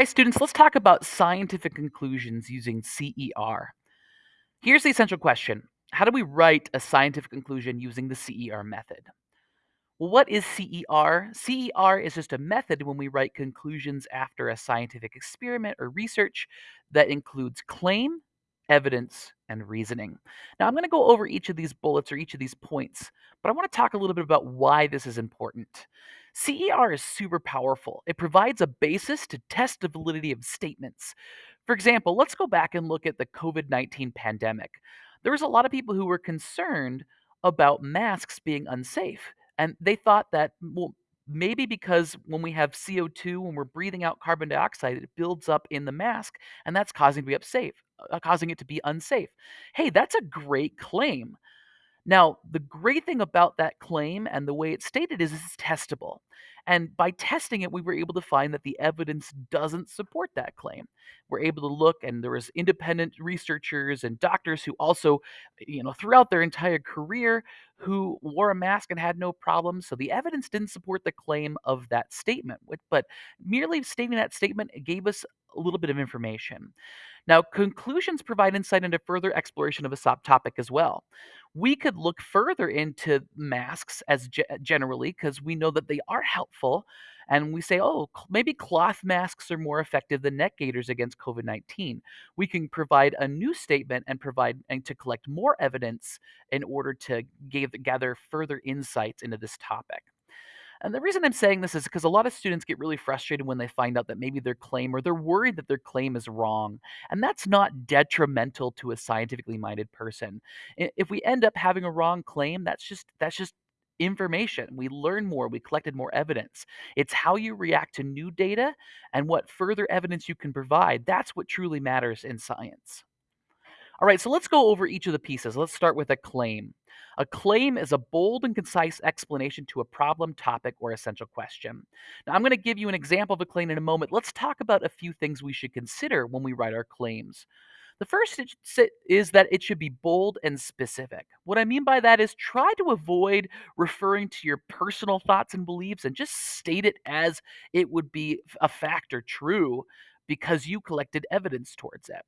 Hi, students. Let's talk about scientific conclusions using CER. Here's the essential question How do we write a scientific conclusion using the CER method? Well, what is CER? CER is just a method when we write conclusions after a scientific experiment or research that includes claim, evidence, and reasoning. Now, I'm going to go over each of these bullets or each of these points, but I want to talk a little bit about why this is important. CER is super powerful. It provides a basis to test the validity of statements. For example, let's go back and look at the COVID 19 pandemic. There was a lot of people who were concerned about masks being unsafe and they thought that, well, maybe because when we have CO2, when we're breathing out carbon dioxide, it builds up in the mask, and that's causing to be unsafe, uh, causing it to be unsafe. Hey, that's a great claim. Now, the great thing about that claim and the way it's stated is it's testable. And by testing it, we were able to find that the evidence doesn't support that claim. We're able to look, and there was independent researchers and doctors who also, you know, throughout their entire career, who wore a mask and had no problems. So the evidence didn't support the claim of that statement. But merely stating that statement gave us a little bit of information. Now, conclusions provide insight into further exploration of a topic as well. We could look further into masks as ge- generally because we know that they are helpful. And we say, oh, maybe cloth masks are more effective than neck gaiters against COVID 19. We can provide a new statement and provide and to collect more evidence in order to give, gather further insights into this topic. And the reason I'm saying this is because a lot of students get really frustrated when they find out that maybe their claim or they're worried that their claim is wrong. And that's not detrimental to a scientifically minded person. If we end up having a wrong claim, that's just that's just information. We learn more, we collected more evidence. It's how you react to new data and what further evidence you can provide. That's what truly matters in science. All right, so let's go over each of the pieces. Let's start with a claim. A claim is a bold and concise explanation to a problem, topic, or essential question. Now, I'm going to give you an example of a claim in a moment. Let's talk about a few things we should consider when we write our claims. The first is that it should be bold and specific. What I mean by that is try to avoid referring to your personal thoughts and beliefs and just state it as it would be a fact or true because you collected evidence towards it.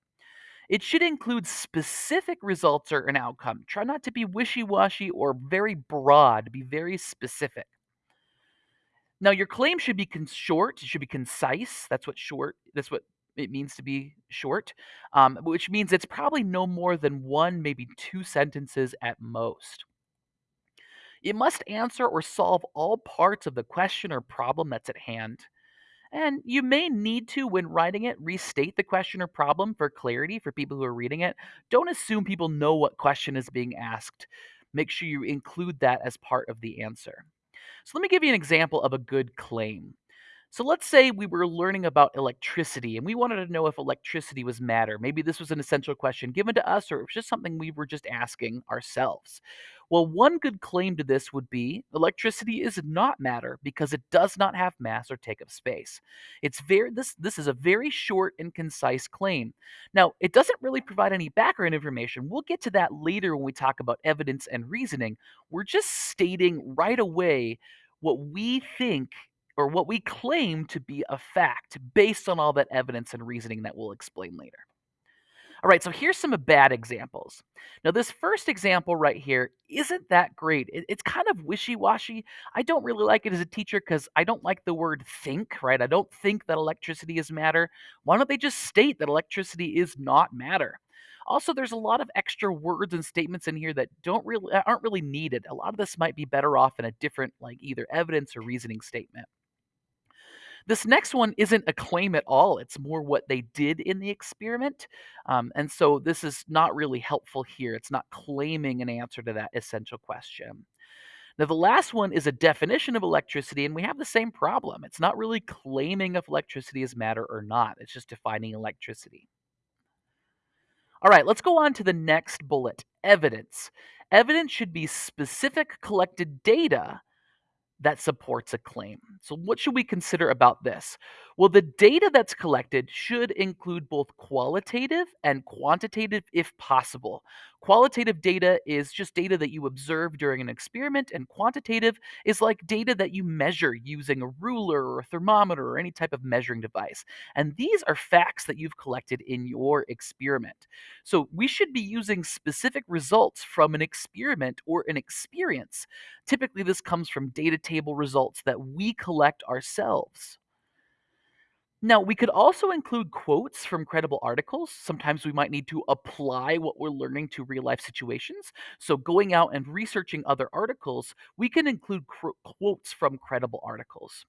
It should include specific results or an outcome. Try not to be wishy washy or very broad, be very specific. Now, your claim should be con- short, it should be concise. That's what short, that's what it means to be short, um, which means it's probably no more than one, maybe two sentences at most. It must answer or solve all parts of the question or problem that's at hand. And you may need to, when writing it, restate the question or problem for clarity for people who are reading it. Don't assume people know what question is being asked. Make sure you include that as part of the answer. So, let me give you an example of a good claim. So let's say we were learning about electricity and we wanted to know if electricity was matter. Maybe this was an essential question given to us or it was just something we were just asking ourselves. Well, one good claim to this would be electricity is not matter because it does not have mass or take up space. It's very this this is a very short and concise claim. Now, it doesn't really provide any background information. We'll get to that later when we talk about evidence and reasoning. We're just stating right away what we think or what we claim to be a fact based on all that evidence and reasoning that we'll explain later. All right, so here's some bad examples. Now, this first example right here isn't that great. It, it's kind of wishy washy. I don't really like it as a teacher because I don't like the word think, right? I don't think that electricity is matter. Why don't they just state that electricity is not matter? Also, there's a lot of extra words and statements in here that don't really aren't really needed. A lot of this might be better off in a different like either evidence or reasoning statement. This next one isn't a claim at all. It's more what they did in the experiment. Um, and so this is not really helpful here. It's not claiming an answer to that essential question. Now, the last one is a definition of electricity, and we have the same problem. It's not really claiming if electricity is matter or not, it's just defining electricity. All right, let's go on to the next bullet evidence. Evidence should be specific collected data that supports a claim. So, what should we consider about this? Well, the data that's collected should include both qualitative and quantitative if possible. Qualitative data is just data that you observe during an experiment, and quantitative is like data that you measure using a ruler or a thermometer or any type of measuring device. And these are facts that you've collected in your experiment. So we should be using specific results from an experiment or an experience. Typically, this comes from data table results that we collect ourselves. Now, we could also include quotes from credible articles. Sometimes we might need to apply what we're learning to real life situations. So, going out and researching other articles, we can include quotes from credible articles.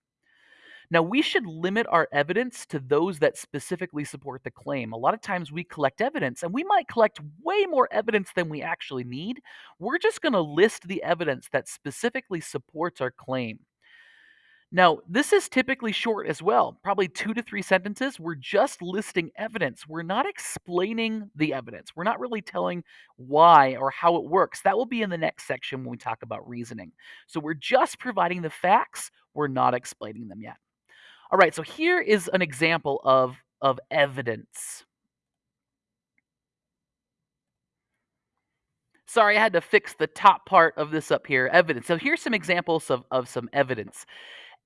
Now, we should limit our evidence to those that specifically support the claim. A lot of times we collect evidence and we might collect way more evidence than we actually need. We're just going to list the evidence that specifically supports our claim. Now, this is typically short as well, probably two to three sentences. We're just listing evidence. We're not explaining the evidence. We're not really telling why or how it works. That will be in the next section when we talk about reasoning. So we're just providing the facts. We're not explaining them yet. All right, so here is an example of, of evidence. Sorry, I had to fix the top part of this up here, evidence. So here's some examples of, of some evidence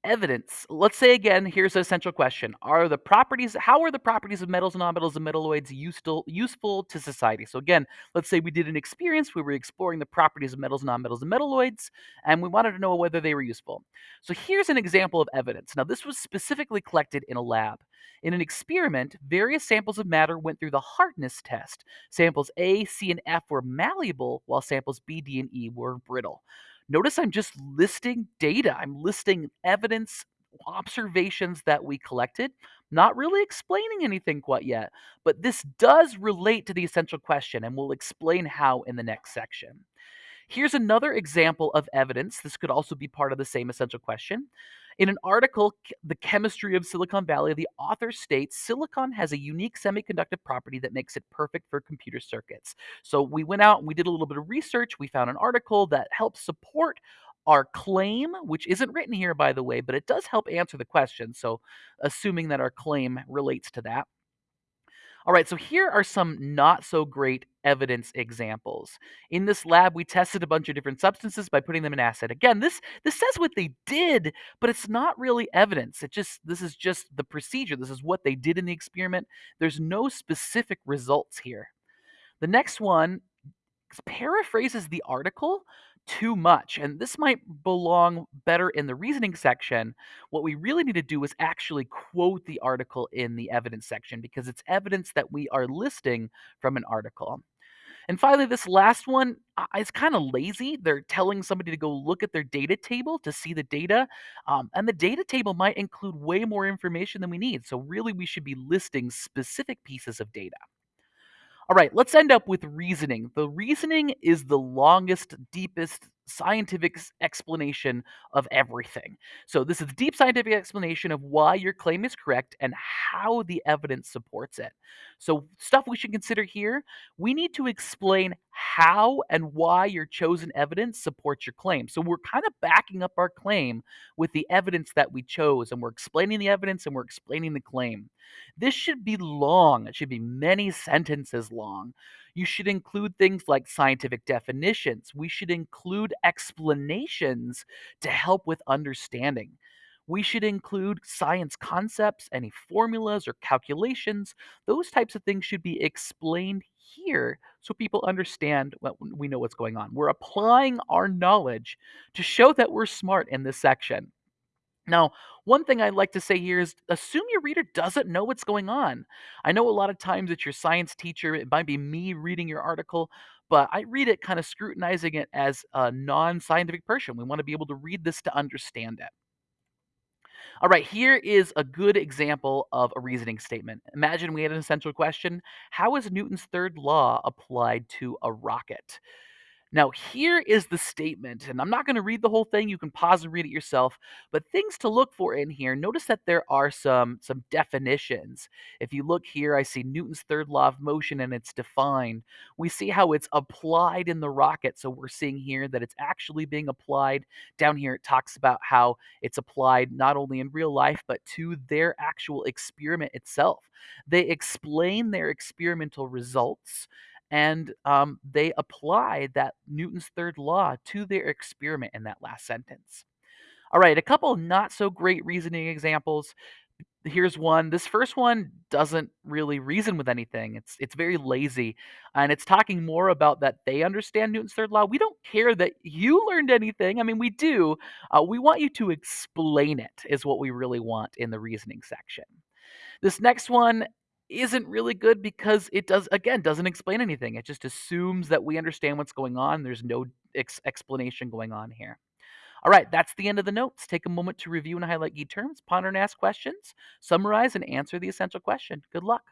evidence. Let's say again, here's a central question. Are the properties, how are the properties of metals, and nonmetals, and metalloids useful, useful to society? So again, let's say we did an experience, we were exploring the properties of metals, nonmetals, and metalloids, and we wanted to know whether they were useful. So here's an example of evidence. Now this was specifically collected in a lab. In an experiment, various samples of matter went through the hardness test. Samples A, C, and F were malleable, while samples B, D, and E were brittle. Notice I'm just listing data. I'm listing evidence, observations that we collected, not really explaining anything quite yet. But this does relate to the essential question, and we'll explain how in the next section. Here's another example of evidence. This could also be part of the same essential question. In an article, The Chemistry of Silicon Valley, the author states silicon has a unique semiconductive property that makes it perfect for computer circuits. So we went out and we did a little bit of research. We found an article that helps support our claim, which isn't written here, by the way, but it does help answer the question. So, assuming that our claim relates to that. All right, so here are some not so great evidence examples. In this lab, we tested a bunch of different substances by putting them in acid. Again, this this says what they did, but it's not really evidence. It just this is just the procedure. This is what they did in the experiment. There's no specific results here. The next one paraphrases the article too much. And this might belong better in the reasoning section. What we really need to do is actually quote the article in the evidence section because it's evidence that we are listing from an article. And finally, this last one is kind of lazy. They're telling somebody to go look at their data table to see the data. Um, and the data table might include way more information than we need. So, really, we should be listing specific pieces of data. All right, let's end up with reasoning. The reasoning is the longest, deepest scientific explanation of everything. So, this is a deep scientific explanation of why your claim is correct and how the evidence supports it. So, stuff we should consider here we need to explain how and why your chosen evidence supports your claim. So, we're kind of backing up our claim with the evidence that we chose, and we're explaining the evidence and we're explaining the claim. This should be long. It should be many sentences long. You should include things like scientific definitions. We should include explanations to help with understanding. We should include science concepts, any formulas or calculations. Those types of things should be explained here so people understand what we know what's going on. We're applying our knowledge to show that we're smart in this section. Now, one thing I'd like to say here is assume your reader doesn't know what's going on. I know a lot of times it's your science teacher, it might be me reading your article, but I read it kind of scrutinizing it as a non scientific person. We want to be able to read this to understand it. All right, here is a good example of a reasoning statement. Imagine we had an essential question How is Newton's third law applied to a rocket? Now, here is the statement, and I'm not going to read the whole thing. You can pause and read it yourself. But things to look for in here. Notice that there are some some definitions. If you look here, I see Newton's third law of motion, and it's defined. We see how it's applied in the rocket. So we're seeing here that it's actually being applied. Down here, it talks about how it's applied not only in real life but to their actual experiment itself. They explain their experimental results and um, they apply that Newton's third law to their experiment in that last sentence. All right, a couple not so great reasoning examples. Here's one. This first one doesn't really reason with anything. It's it's very lazy, and it's talking more about that they understand Newton's third law. We don't care that you learned anything. I mean, we do. Uh, we want you to explain it. Is what we really want in the reasoning section. This next one isn't really good because it does again doesn't explain anything. It just assumes that we understand what's going on. There's no ex- explanation going on here. All right, that's the end of the notes. Take a moment to review and highlight key terms, ponder and ask questions, summarize and answer the essential question. Good luck.